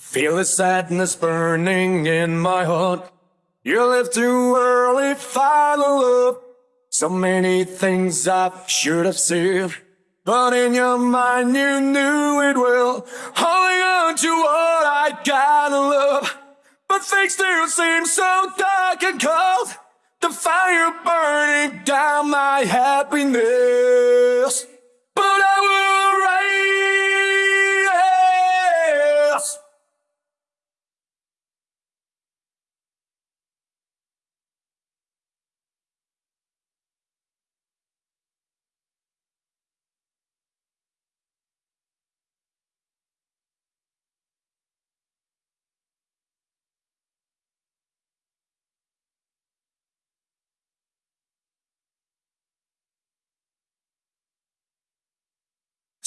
Feel the sadness burning in my heart. You left too early, final love. So many things I should have said. But in your mind you knew it well. Holding on to what I gotta love. But things still seem so dark and cold. The fire burning down my happiness.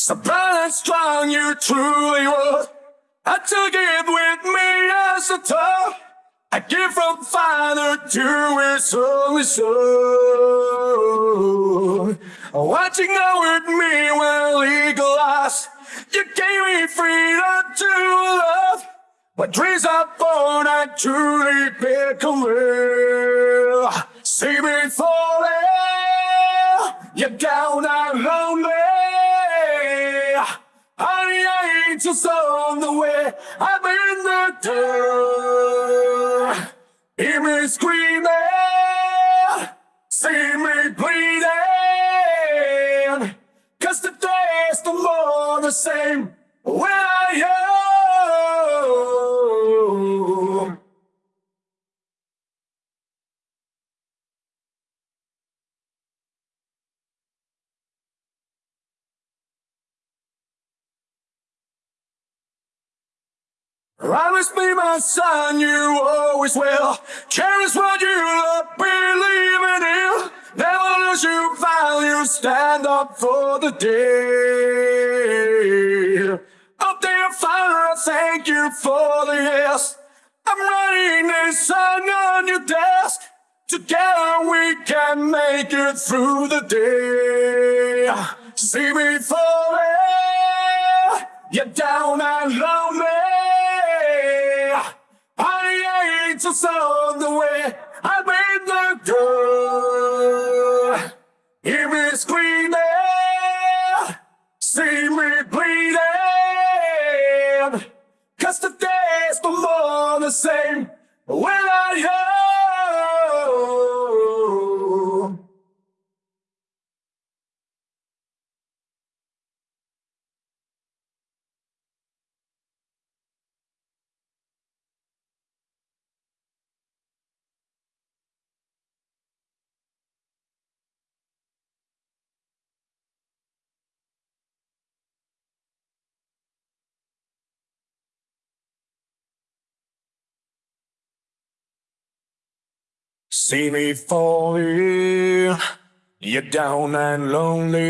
So bright and strong you truly were. I took it with me as a tough. I give from father to his only son. Watching over me well eagle eyes. You gave me freedom to love. When dreams are born, I truly real. See me falling, you're down and lonely. Just on the way, I'm in the dirt. Hear me screaming, see me bleeding. Cause the day's no more the same when I am. Promise me, my son, you always will. Cherish what you love, believe in. Never lose your value, stand up for the day. Up there, Father, I thank you for the yes. I'm writing this song on your desk. Together we can make it through the day. See me falling, you're down and lonely. I ain't on the way, I'm in the door. Hear me screaming, see me bleeding. Cause the day's no more the same when See me falling, you're down and lonely.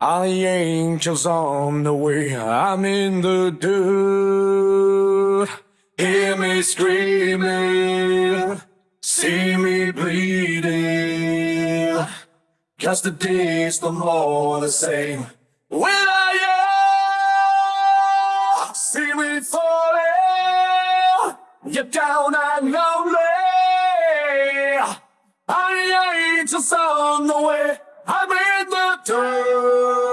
All the angels on the way, I'm in the dirt. Hear me screaming, see me bleeding. Cause the day's no more the same. When You're down and lonely. I ain't just on the way. I'm in the dirt.